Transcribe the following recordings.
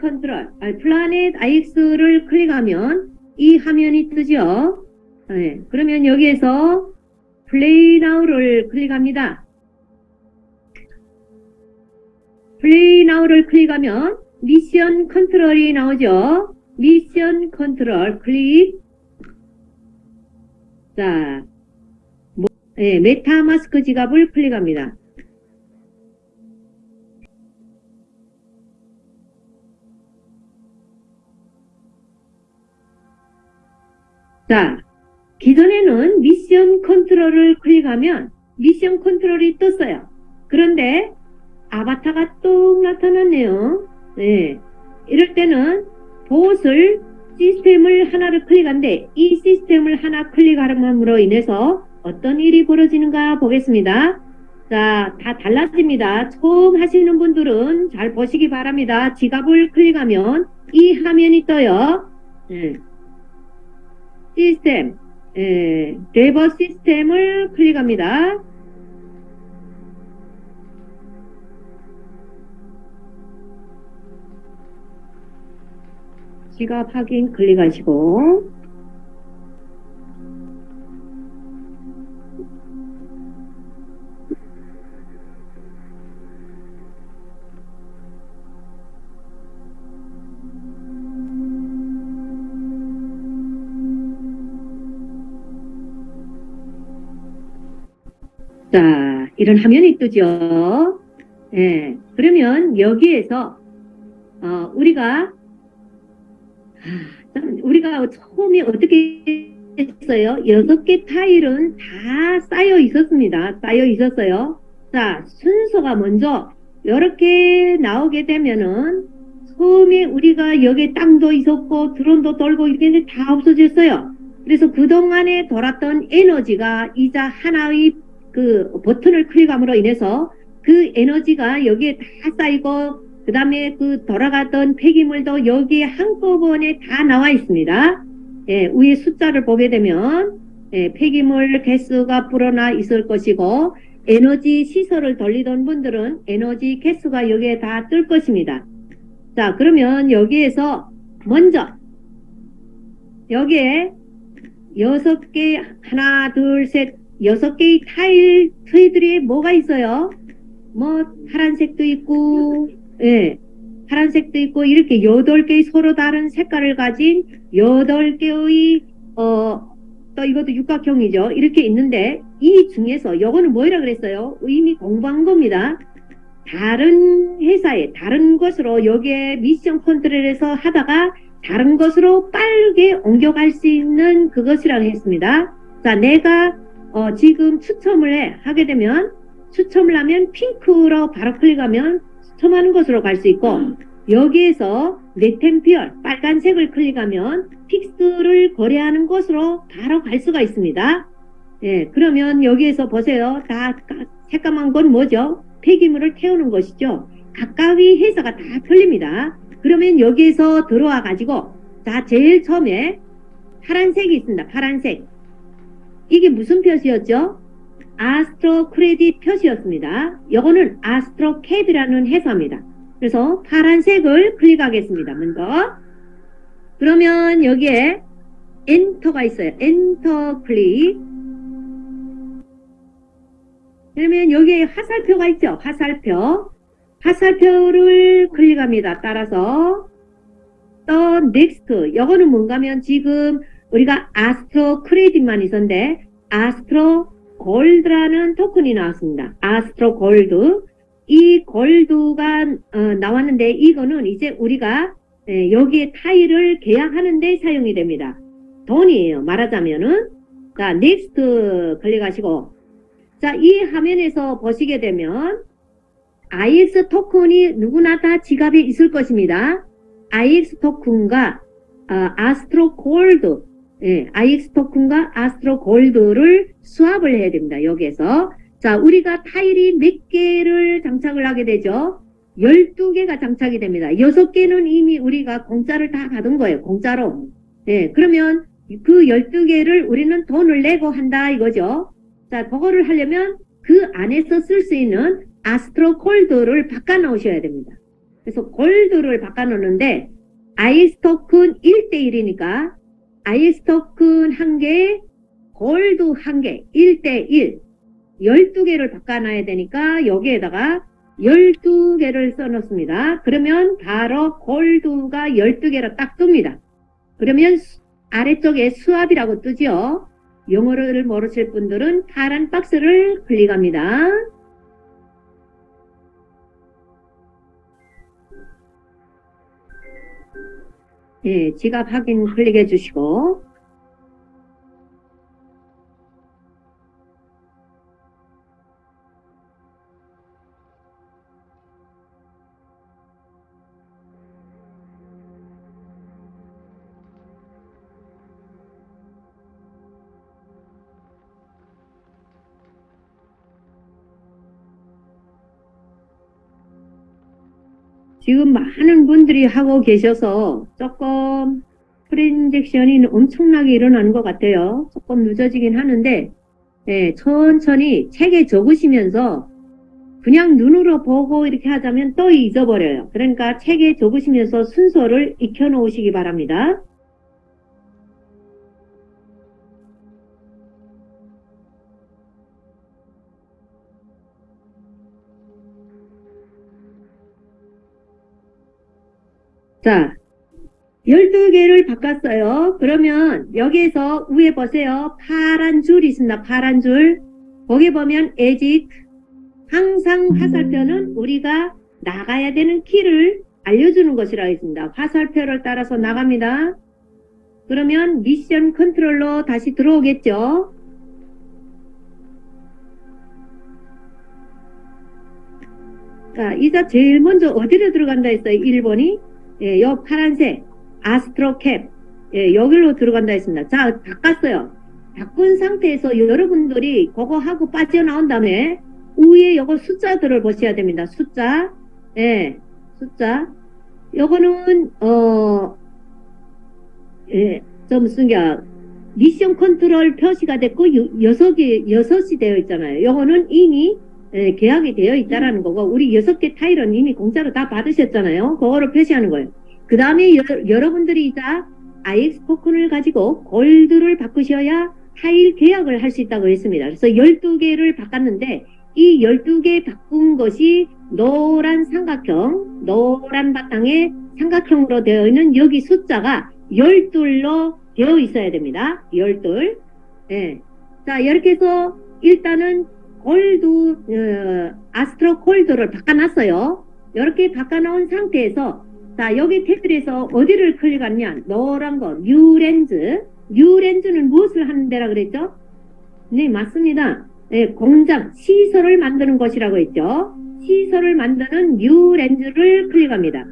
컨트롤, 아, Planet IX를 클릭하면 이 화면이 뜨죠. 네, 그러면 여기에서 play now를 클릭합니다. play now를 클릭하면 mission control이 나오죠. mission control 클릭. 자, 뭐, 네, 메타마스크 지갑을 클릭합니다. 자, 기존에는 미션 컨트롤을 클릭하면 미션 컨트롤이 떴어요. 그런데 아바타가 또 나타났네요. 네. 이럴 때는 보옷을 시스템을 하나를 클릭한데 이 시스템을 하나 클릭함으로 인해서 어떤 일이 벌어지는가 보겠습니다. 자, 다 달라집니다. 처음 하시는 분들은 잘 보시기 바랍니다. 지갑을 클릭하면 이 화면이 떠요. 네. 시스템, 예, 레버 시스템을 클릭합니다. 지갑 확인 클릭하시고 자, 이런 화면이 뜨죠. 예, 그러면 여기에서 어, 우리가 아, 우리가 처음에 어떻게 했어요? 여섯 개 타일은 다 쌓여 있었습니다. 쌓여 있었어요. 자, 순서가 먼저 이렇게 나오게 되면은 처음에 우리가 여기 땅도 있었고 드론도 돌고 이렇게 다 없어졌어요. 그래서 그동안에 돌았던 에너지가 이자 하나의 그 버튼을 클릭함으로 인해서 그 에너지가 여기에 다 쌓이고 그 다음에 그 돌아갔던 폐기물도 여기에 한꺼번에 다 나와 있습니다. 예, 위에 숫자를 보게 되면 예, 폐기물 개수가 불어나 있을 것이고 에너지 시설을 돌리던 분들은 에너지 개수가 여기에 다 뜰 것입니다. 자 그러면 여기에서 먼저 여기에 여섯 개 하나 둘 셋 여섯 개의 타일 트이들이 뭐가 있어요? 뭐 파란색도 있고 예, 파란색도 있고 이렇게 여덟 개의 서로 다른 색깔을 가진 여덟 개의 어, 또 이것도 육각형이죠. 이렇게 있는데 이 중에서 요거는 뭐라 그랬어요? 이미 공부한 겁니다. 다른 회사에 다른 것으로 여기에 mission control에서 하다가 다른 것으로 빠르게 옮겨갈 수 있는 그것이라고 했습니다. 자, 내가 어, 지금 추첨을 해, 하게 되면 추첨을 하면 핑크로 바로 클릭하면 추첨하는 것으로 갈 수 있고 여기에서 NetEmpire 빨간색을 클릭하면 PIX를 거래하는 것으로 바로 갈 수가 있습니다. 예, 그러면 여기에서 보세요. 다 새까만 건 뭐죠? 폐기물을 태우는 것이죠. 각각의 회사가 다 틀립니다. 그러면 여기에서 들어와 가지고 자 제일 처음에 파란색이 있습니다. 파란색 이게 무슨 표시였죠? 아스트로 크레딧 표시였습니다. 이거는 아스트로 캡이라는 회사입니다. 그래서 파란색을 클릭하겠습니다. 먼저 그러면 여기에 enter가 있어요. 엔터 클릭 그러면 여기에 화살표가 있죠. 화살표 화살표를 클릭합니다. 따라서 또 next 이거는 뭔가 하면 지금 우리가 Astro Credit만 있었는데 Astro Gold라는 토큰이 나왔습니다. Astro Gold 이 골드가 어, 나왔는데 이거는 이제 우리가 예, 여기에 타일을 계약하는 데 사용이 됩니다. 돈이에요. 말하자면은 자 next 클릭하시고 자 이 화면에서 보시게 되면 IX 토큰이 누구나 다 지갑에 있을 것입니다. IX 토큰과 어, Astro Gold 예, IX 토큰과 Astro Gold를 swap을 해야 됩니다. 여기에서 자 우리가 타일이 몇 개를 장착을 하게 되죠. 12개가 장착이 됩니다. 6개는 이미 우리가 공짜를 다 받은 거예요. 공짜로. 예, 그러면 그 12개를 우리는 돈을 내고 한다 이거죠. 자, 그거를 하려면 그 안에서 쓸 수 있는 아스트로 콜드를 바꿔 놓으셔야 됩니다. 그래서 골드를 바꿔놓는데 IS 토큰 1대1이니까 IS 토큰 1개, 골드 1개, 1대1 12개를 바꿔놔야 되니까 여기에다가 12개를 써놓습니다. 그러면 바로 골드가 12개로 딱 뜹니다. 그러면 수- 아래쪽에 수압이라고 뜨죠. 영어를 모르실 분들은 파란 박스를 클릭합니다. 예, 지갑 확인 클릭해 주시고 지금 많은 분들이 하고 계셔서 조금 프린젝션이 엄청나게 일어나는 것 같아요. 조금 늦어지긴 하는데 예, 천천히 책에 적으시면서 그냥 눈으로 보고 이렇게 하자면 또 잊어버려요. 그러니까 책에 적으시면서 순서를 익혀놓으시기 바랍니다. 자, 12개를 바꿨어요. 그러면 여기에서 위에 보세요. 파란 줄이 있습니다. 파란 줄. 거기 보면 exit. 항상 화살표는 우리가 나가야 되는 키를 알려주는 것이라 했습니다. 화살표를 따라서 나갑니다. 그러면 미션 컨트롤로 다시 들어오겠죠. 자, 이자 제일 먼저 어디로 들어간다 했어요? 1번이? 예, 요 파란색 아스트로캡 예, 여기로 들어간다 했습니다. 자, 바꿨어요. 바꾼 상태에서 여러분들이 그거 하고 빠져나온 다음에 위에 요거 숫자들을 보셔야 됩니다. 숫자 예, 숫자 요거는 어 예, 저 무슨 게 미션 컨트롤 표시가 됐고 유- 여섯 개 여섯이 되어 있잖아요. 요거는 이미 예, 계약이 되어 있다라는 거고 우리 여섯 개 타일은 이미 공짜로 다 받으셨잖아요. 그거를 표시하는 거예요. 그 다음에 여러분들이 이자 IX 토큰을 가지고 골드를 바꾸셔야 타일 계약을 할 수 있다고 했습니다. 그래서 12개를 바꿨는데 이 12개 바꾼 것이 노란 삼각형, 노란 바탕에 삼각형으로 되어 있는 여기 숫자가 12로 되어 있어야 됩니다. 12. 예. 자, 이렇게 해서 일단은 골드, 어, Astro Gold를 바꿔놨어요. 이렇게 바꿔놓은 상태에서 자, 여기 테두리에서 어디를 클릭하냐? 노란 거, New Lands. New Lands는 무엇을 하는 데라 그랬죠? 네, 맞습니다. 네, 공장, 시설을 만드는 것이라고 했죠. 시설을 만드는 New Lands를 클릭합니다.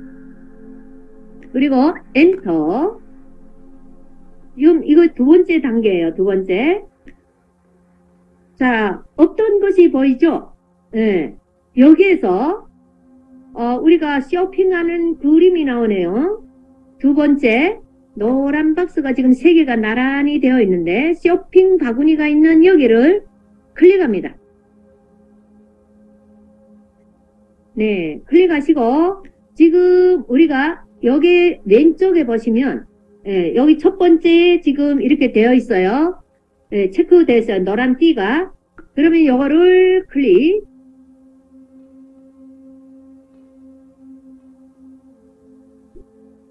그리고 엔터. 이거 두 번째 단계예요. 두 번째. 자, 어떤 것이 보이죠? 예, 여기에서 어, 우리가 쇼핑하는 그림이 나오네요. 두 번째, 노란 박스가 지금 세 개가 나란히 되어 있는데 쇼핑 바구니가 있는 여기를 클릭합니다. 네, 클릭하시고 지금 우리가 여기 왼쪽에 보시면 예, 여기 첫 번째 지금 이렇게 되어 있어요. 예, 체크되어 있어요. 노란 띠가. 그러면 이거를 클릭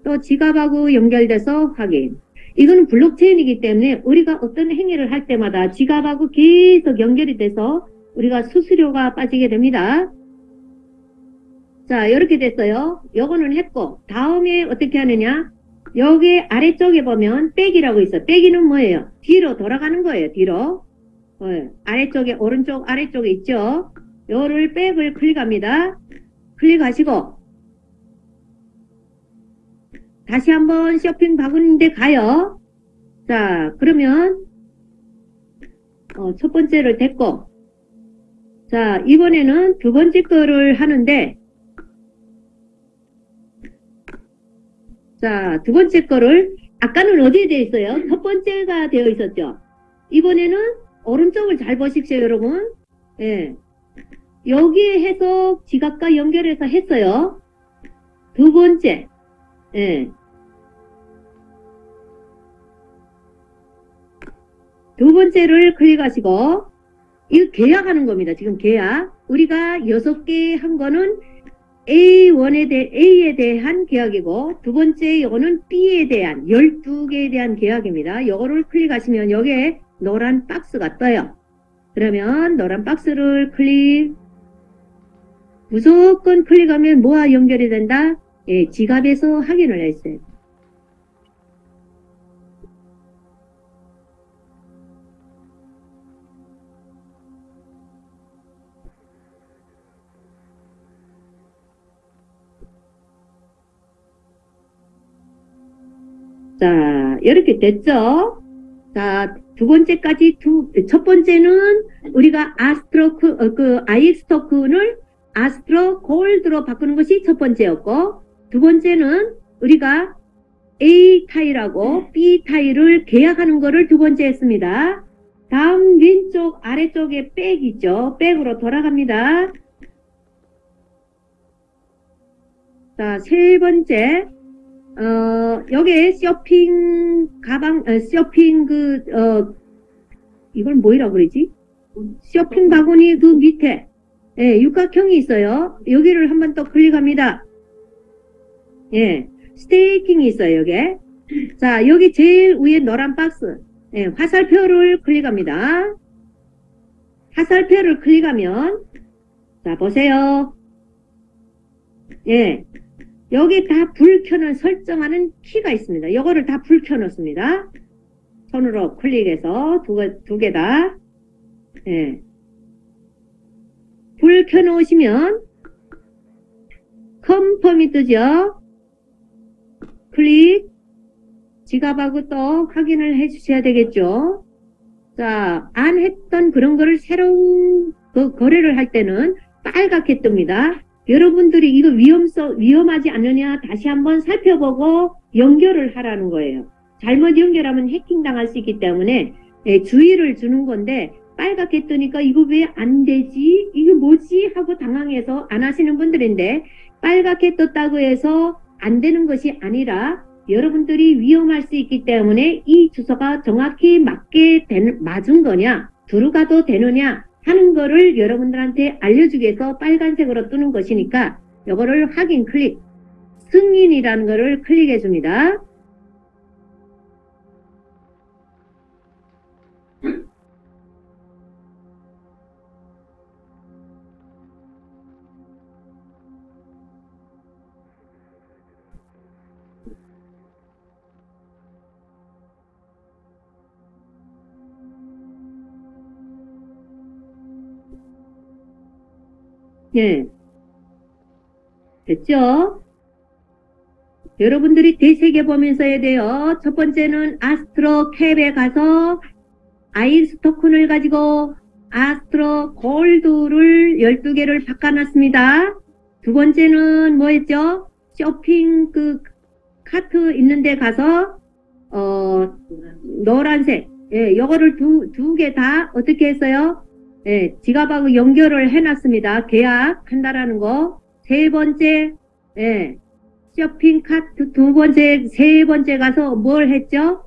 또 지갑하고 연결돼서 확인. 이거는 블록체인이기 때문에 우리가 어떤 행위를 할 때마다 지갑하고 계속 연결이 돼서 우리가 수수료가 빠지게 됩니다. 자, 이렇게 됐어요. 요거는 했고, 다음에 어떻게 하느냐? 여기 아래쪽에 보면 백이라고 있어. 백이는 뭐예요? 뒤로 돌아가는 거예요, 뒤로. 어, 아래쪽에, 오른쪽 아래쪽에 있죠? 요를 백을 클릭합니다. 클릭하시고, 다시 한번 쇼핑 바구니인데 가요. 자, 그러면 어, 첫 번째를 됐고 자, 이번에는 두 번째 거를 하는데 자, 두 번째 거를 아까는 어디에 되어 있어요? 첫 번째가 되어 있었죠. 이번에는 오른쪽을 잘 보십시오, 여러분. 예. 여기에 해서 지갑과 연결해서 했어요. 두 번째, 예. 두 번째를 클릭하시고, 이거 계약하는 겁니다. 지금 계약. 우리가 여섯 개 한 거는 A1에 대, A에 대한 계약이고, 두 번째 이거는 B에 대한 12개에 대한 계약입니다. 이거를 클릭하시면 여기에 노란 박스가 떠요. 그러면 노란 박스를 클릭, 무조건 클릭하면 뭐와 연결이 된다? 예, 지갑에서 확인을 했어요. 자, 이렇게 됐죠? 자, 두 번째까지 두, 첫 번째는 우리가 아스트로크, 어, 그, IX 토큰을 아스트로 골드로 바꾸는 것이 첫 번째였고, 두 번째는 우리가 A 타일하고 B 타일을 계약하는 것을 두 번째 했습니다. 다음 왼쪽 아래쪽에 백 있죠? 백으로 돌아갑니다. 자, 세 번째, 어, 여기에 쇼핑 가방, 어, 쇼핑 그, 어, 이걸 뭐이라고 그러지? 쇼핑 바구니 그 밑에, 예, 육각형이 있어요. 여기를 한번 또 클릭합니다. 예, 스테이킹이 있어요, 여기에. 자, 여기 제일 위에 노란 박스, 예, 화살표를 클릭합니다. 화살표를 클릭하면, 자, 보세요. 예, 여기 다 불 켜는 설정하는 키가 있습니다. 이거를 다 불 켜놓습니다. 손으로 클릭해서 두, 개- 두개 다. 예. 불 켜놓으시면 confirm이 뜨죠. 클릭. 지갑하고 또 확인을 해 주셔야 되겠죠. 자, 안 했던 그런 거를 새로운 그 거래를 할 때는 빨갛게 뜹니다. 여러분들이 이거 위험성, 위험하지 않느냐 다시 한번 살펴보고 연결을 하라는 거예요. 잘못 연결하면 해킹 당할 수 있기 때문에 예, 주의를 주는 건데 빨갛게 뜨니까 이거 왜 안 되지? 이거 뭐지? 하고 당황해서 안 하시는 분들인데 빨갛게 떴다고 해서 안 되는 것이 아니라 여러분들이 위험할 수 있기 때문에 이 주소가 정확히 맞게 된, 맞은 거냐 들어가도 되느냐 하는 거를 여러분들한테 알려주기 위해서 빨간색으로 뜨는 것이니까 이거를 확인 클릭 승인이라는 거를 클릭해 줍니다. 예. 됐죠? 여러분들이 되새겨 보면서 해야 돼요. 첫 번째는 아스트로 캡에 가서 아이스 토큰을 가지고 아스트로 골드를 12개를 바꿔놨습니다. 두 번째는 뭐였죠? 쇼핑 그 카트 있는 데 가서 어 노란색 예, 요거를 두 두 개 다 어떻게 했어요? 예, 지갑하고 연결을 해놨습니다. 계약한다라는 거. 세 번째, 예, 쇼핑 카트 두 번째, 세 번째 가서 뭘 했죠?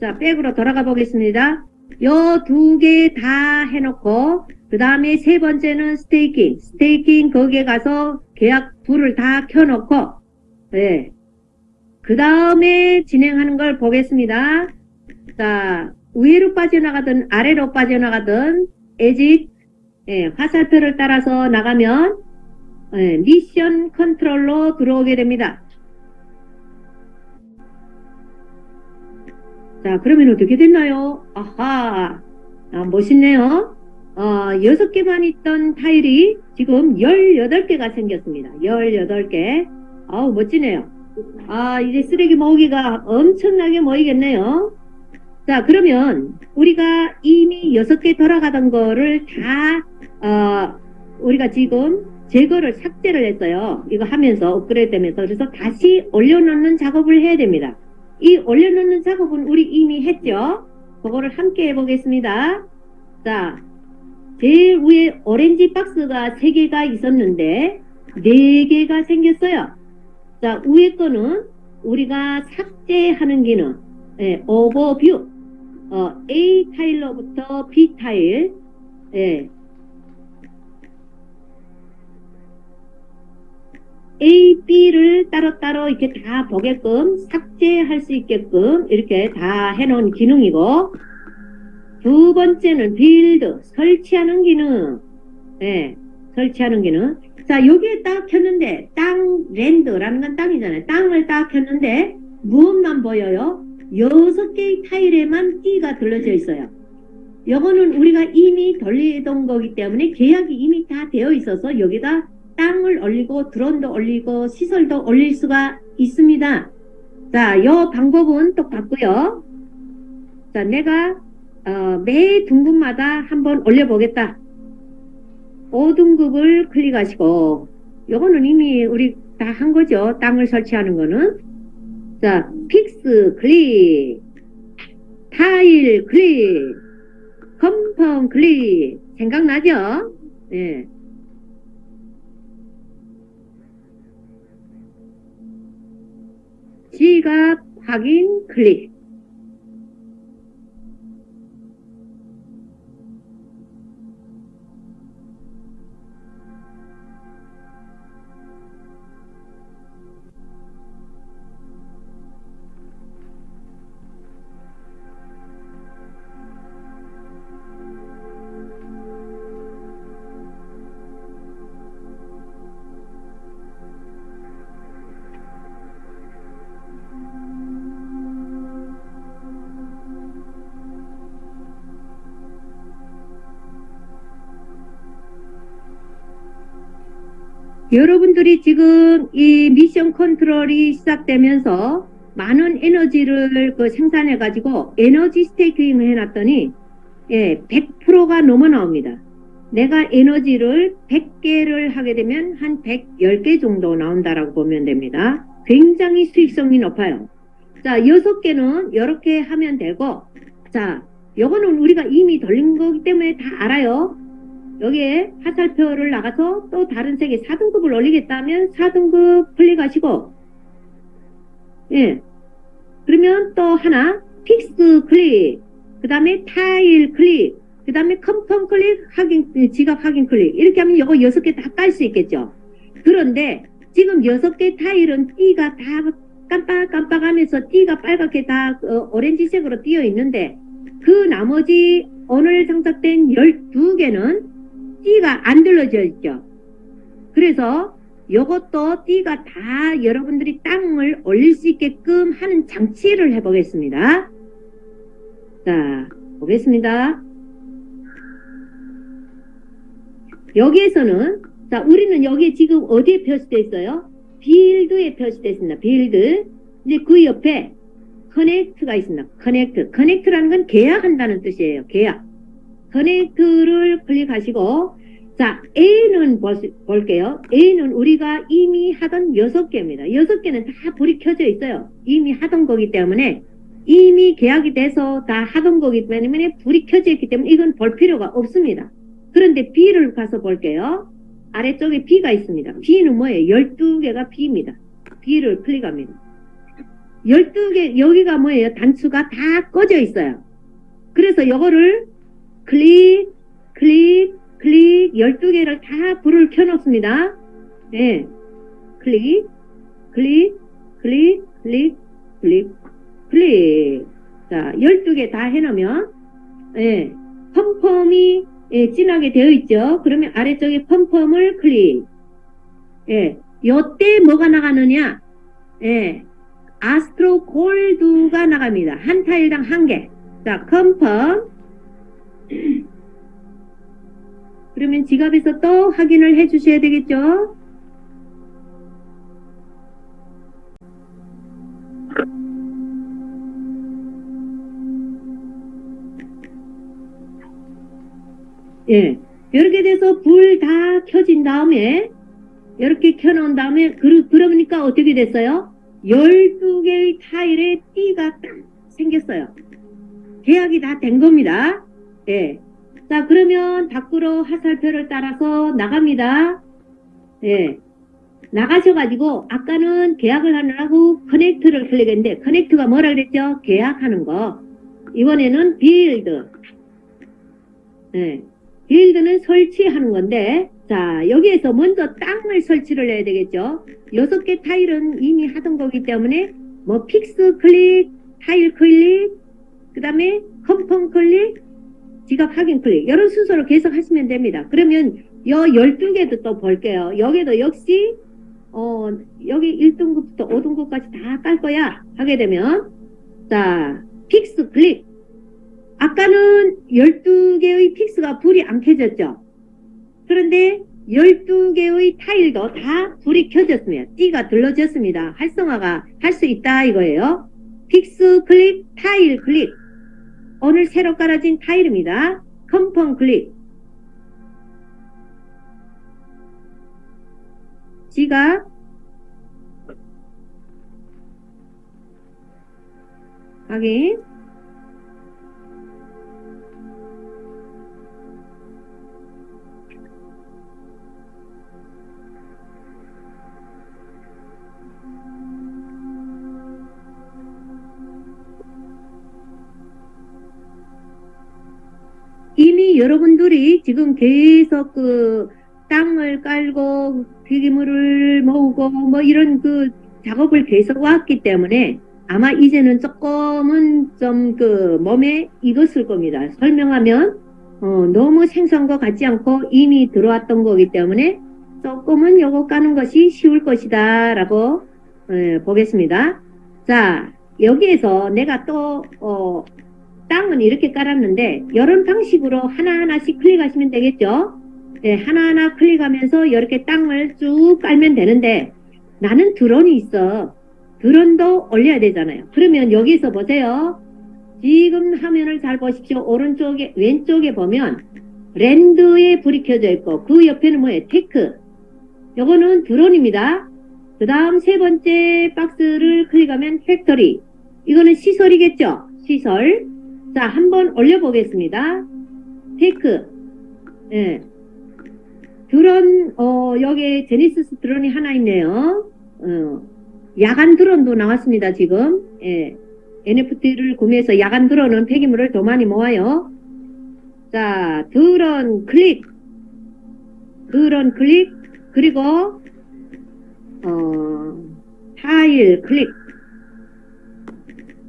자, back으로 돌아가 보겠습니다. 요 두 개 다 해놓고, 그 다음에 세 번째는 staking. Staking 거기에 가서 계약 불을 다 켜놓고, 예. 그 다음에 진행하는 걸 보겠습니다. 자, 위로 빠져나가든 아래로 빠져나가든 에짓 예, 화살표를 따라서 나가면 예, 미션 컨트롤로 들어오게 됩니다. 자 그러면 어떻게 됐나요? 아하 아, 멋있네요. 어, 6개만 있던 타일이 지금 18개가 생겼습니다. 18개. 아우 멋지네요. 아 이제 쓰레기 모으기가 엄청나게 모이겠네요. 자 그러면 우리가 이미 여섯 개 돌아가던 거를 다 어, 우리가 지금 제거를 삭제를 했어요. 이거 하면서 업그레이드 되면서 그래서 다시 올려놓는 작업을 해야 됩니다. 이 올려놓는 작업은 우리 이미 했죠. 그거를 함께 해보겠습니다. 자 제일 위에 오렌지 박스가 3개가 있었는데 네 개가 생겼어요. 자, 위에 거는 우리가 삭제하는 기능, 예, 오버뷰, 어, A 타일로부터 B 타일, 예, A, B를 따로따로 이렇게 다 보게끔 삭제할 수 있게끔 이렇게 다 해놓은 기능이고 두 번째는 build, 설치하는 기능. 예, 설치하는 기능. 자, 여기에 딱 켰는데 땅 랜드라는 건 땅이잖아요. 땅을 딱 켰는데 무엇만 보여요? 여섯 개의 타일에만 띠가 들러져 있어요. 요거는 우리가 이미 돌리던 거기 때문에 계약이 이미 다 되어 있어서 여기다 땅을 올리고 드론도 올리고 시설도 올릴 수가 있습니다. 자, 요 방법은 똑같고요. 자, 내가 어, 매 등급마다 한번 올려보겠다. 5등급을 클릭하시고 요거는 이미 우리 다 한 거죠. 땅을 설치하는 거는. 자, fix 클릭, 타일 클릭, confirm 클릭. 생각나죠? 예. 지갑 확인 클릭. 여러분들이 지금 이 미션 컨트롤이 시작되면서 많은 에너지를 그 생산해 가지고 에너지 스테이킹을 해놨더니 예, 100%가 넘어 나옵니다. 내가 에너지를 100개를 하게 되면 한 110개 정도 나온다라고 보면 됩니다. 굉장히 수익성이 높아요. 자, 6개는 이렇게 하면 되고 자, 요거는 우리가 이미 돌린 거기 때문에 다 알아요. 여기에 화살표를 나가서 또 다른 색에 4등급을 올리겠다면 4등급 클릭하시고 예. 그러면 또 하나 fix 클릭 그 다음에 타일 클릭 그 다음에 confirm 클릭 확인 지갑 확인 클릭. 이렇게 하면 이거 6개 다 깔 수 있겠죠. 그런데 지금 6개 타일은 띠가 다 깜빡깜빡하면서 띠가 빨갛게 다 어, 오렌지색으로 띄어 있는데 그 나머지 오늘 장착된 12개는 띠가 안 들러져 있죠. 그래서 이것도 띠가 다 여러분들이 땅을 올릴 수 있게끔 하는 장치를 해보겠습니다. 자, 보겠습니다. 여기에서는 자 우리는 여기 지금 어디에 표시되어 있어요? build에 표시되어 있습니다. build 이제 그 옆에 connect가 있습니다. connect connect라는 건 계약한다는 뜻이에요. 계약 connect를 클릭하시고 자 A는 볼게요. A는 우리가 이미 하던 6개입니다. 6개는 다 불이 켜져 있어요. 이미 하던 거기 때문에 이미 계약이 돼서 다 하던 거기 때문에 불이 켜져 있기 때문에 이건 볼 필요가 없습니다. 그런데 B를 가서 볼게요. 아래쪽에 B가 있습니다. B는 뭐예요? 12개가 B입니다. B를 클릭합니다. 12개 여기가 뭐예요? 단추가 다 꺼져 있어요. 그래서 이거를 클릭, 클릭, 클릭 12개를 다 불을 켜놓습니다. 네. 클릭, 클릭, 클릭, 클릭, 클릭, 클릭. 자, 12개 다 해놓으면, 예, 펌펌이 예, 진하게 되어 있죠. 그러면 아래쪽에 펌펌을 클릭. 예, 요때 뭐가 나가느냐? 예, 아스트로 골드가 나갑니다. 한 타일당 한 개. 자, 컴펌. 그러면 지갑에서 또 확인을 해 주셔야 되겠죠? 예. 이렇게 돼서 불 다 켜진 다음에 이렇게 켜놓은 다음에 그, 그러니까 어떻게 됐어요? 12개의 타일에 띠가 딱 생겼어요. 계약이 다 된 겁니다. 예. 자 그러면 밖으로 화살표를 따라서 나갑니다. 예. 나가셔가지고 아까는 계약을 하느라고 커넥트를 클릭했는데 커넥트가 뭐라 그랬죠? 계약하는 거. 이번에는 build. 네. build는 설치하는 건데 자 여기에서 먼저 땅을 설치를 해야 되겠죠. 여섯 개 타일은 이미 하던 거기 때문에 뭐 fix 클릭, 타일 클릭, 그 다음에 confirm 클릭, 지갑 확인 클릭 이런 순서로 계속 하시면 됩니다. 그러면 요 12개도 또 볼게요. 여기도 역시 어 여기 1등급부터 5등급까지 다 깔 거야 하게 되면 자 fix 클릭 아까는 12개의 fix가 불이 안 켜졌죠. 그런데 12개의 타일도 다 불이 켜졌습니다. 띠가 들러졌습니다. 활성화가 할 수 있다 이거예요. fix 클릭, 타일 클릭. 오늘 새로 깔아진 타일입니다. confirm 클릭. 지가 확인 여러분들이 지금 계속 그 땅을 깔고 폐기물을 모으고 뭐 이런 그 작업을 계속 왔기 때문에 아마 이제는 조금은 좀 그 몸에 익었을 겁니다. 설명하면 어, 너무 생소한 것 같지 않고 이미 들어왔던 거기 때문에 조금은 요거 까는 것이 쉬울 것이다 라고 예, 보겠습니다. 자 여기에서 내가 또 어, 땅은 이렇게 깔았는데 이런 방식으로 하나하나씩 클릭하시면 되겠죠. 네, 하나하나 클릭하면서 이렇게 땅을 쭉 깔면 되는데 나는 드론이 있어. 드론도 올려야 되잖아요. 그러면 여기서 보세요. 지금 화면을 잘 보십시오. 오른쪽에 왼쪽에 보면 land에 불이 켜져 있고 그 옆에는 뭐예요? tech. 요거는 드론입니다. 그 다음 세 번째 박스를 클릭하면 factory. 이거는 시설이겠죠? 시설. 자, 한번 올려보겠습니다. tech. 예. 드론, 어, 여기 Genesis 드론이 하나 있네요. 어, 야간 드론도 나왔습니다, 지금. 예. NFT를 구매해서 야간 드론은 폐기물을 더 많이 모아요. 자, 드론 클릭. 드론 클릭. 그리고, 어, 타일 클릭.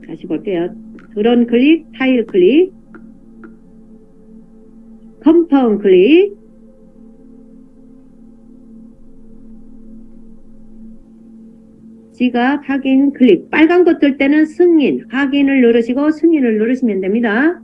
다시 볼게요. 드론 클릭, 타일 클릭, 컴파운 클릭, 지갑 확인 클릭 빨간 것 뜰 때는 승인 확인을 누르시고 승인을 누르시면 됩니다.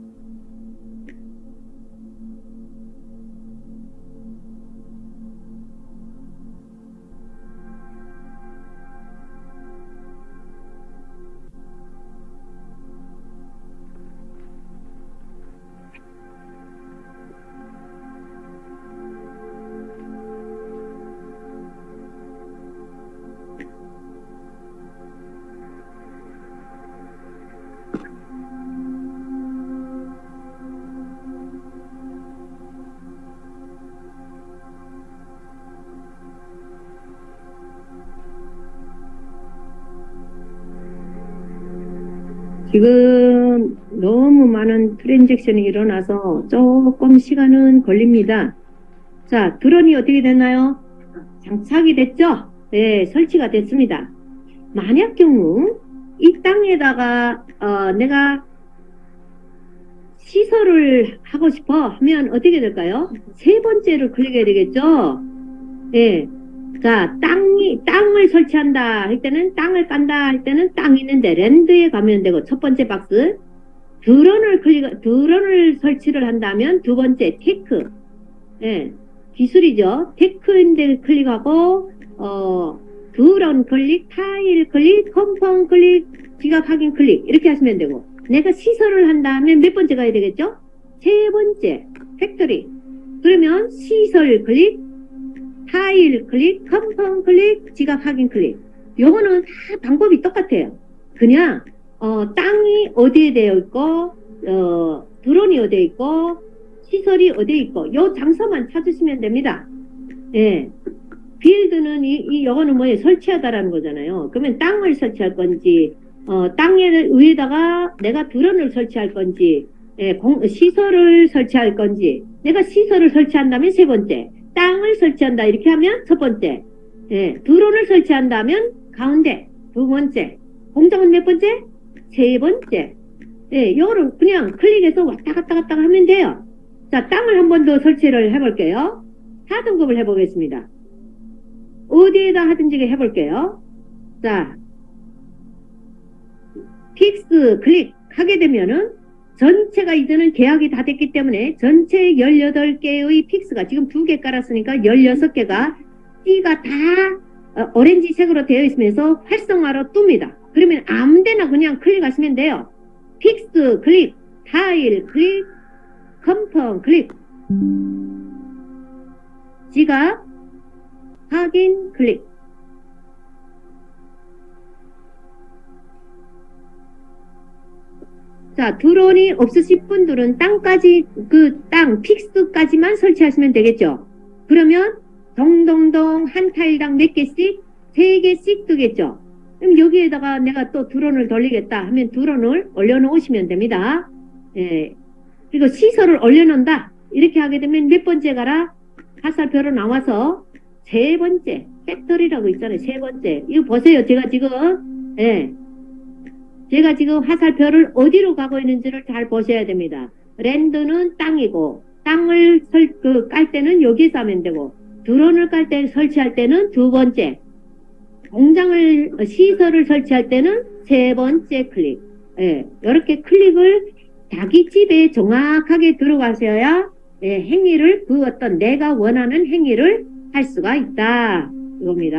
지금 너무 많은 트랜잭션이 일어나서 조금 시간은 걸립니다. 자, 드론이 어떻게 됐나요? 장착이 됐죠? 네, 설치가 됐습니다. 만약 경우 이 땅에다가 어, 내가 시설을 하고 싶어 하면 어떻게 될까요? 세 번째를 클릭해야 되겠죠? 네, 자, 땅이, 땅을 설치한다 할 때는 땅을 깐다 할 때는 땅 있는데 랜드에 가면 되고 첫 번째 박스 드론을 클릭, 드론을 설치를 한다면 두 번째 tech. 예, 기술이죠. tech인데 클릭하고, 어, 드론 클릭, 타일 클릭, confirm 클릭, 지갑 확인 클릭. 이렇게 하시면 되고. 내가 시설을 한다면 몇 번째 가야 되겠죠? 세 번째, factory. 그러면 시설 클릭, 타일 클릭, confirm 클릭, 지갑 확인 클릭. 요거는 다 방법이 똑같아요. 그냥 어, 땅이 어디에 되어 있고 어, 드론이 어디에 있고 시설이 어디에 있고 요 장소만 찾으시면 됩니다. 예. 빌드는 이, 이 요거는 뭐예요? 설치하다라는 거잖아요. 그러면 땅을 설치할 건지 어, 땅에 위에다가 내가 드론을 설치할 건지 예, 공- 시설을 설치할 건지 내가 시설을 설치한다면 세 번째 땅을 설치한다 이렇게 하면 첫 번째 예, 드론을 설치한다면 가운데 두 번째 공장은 몇 번째? 세 번째 예, 요거를 그냥 클릭해서 왔다 갔다 갔다 하면 돼요. 자, 땅을 한 번 더 설치를 해볼게요. 4등급을 해보겠습니다. 어디에다 하든지 해볼게요. 자, 픽스 클릭 하게 되면은 전체가 이제는 계약이 다 됐기 때문에 전체 18개의 픽스가 지금 두 개 깔았으니까 16개가 띠가 다 어, 오렌지색으로 되어 있으면서 활성화로 뜹니다. 그러면 아무데나 그냥 클릭하시면 돼요. 픽스 클릭, 타일 클릭, confirm 클릭, 지갑 확인 클릭. 자, 드론이 없으신 분들은 땅까지, 그 땅, 픽스까지만 설치하시면 되겠죠. 그러면 동동동 한 타일당 몇 개씩? 세 개씩 뜨겠죠. 그럼 여기에다가 내가 또 드론을 돌리겠다 하면 드론을 올려놓으시면 됩니다. 예. 그리고 시설을 올려놓는다. 이렇게 하게 되면 몇 번째 가라? 화살표로 나와서 세 번째, 배터리라고 있잖아요. 세 번째. 이거 보세요. 제가 지금, 예. 제가 지금 화살표를 어디로 가고 있는지를 잘 보셔야 됩니다. 랜드는 땅이고, 땅을 설, 그, 깔 때는 여기서 하면 되고, 드론을 깔 때, 설치할 때는 두 번째, 공장을, 어, 시설을 설치할 때는 세 번째 클릭. 예, 이렇게 클릭을 자기 집에 정확하게 들어가셔야 예, 행위를 그 어떤 내가 원하는 행위를 할 수가 있다. 이겁니다.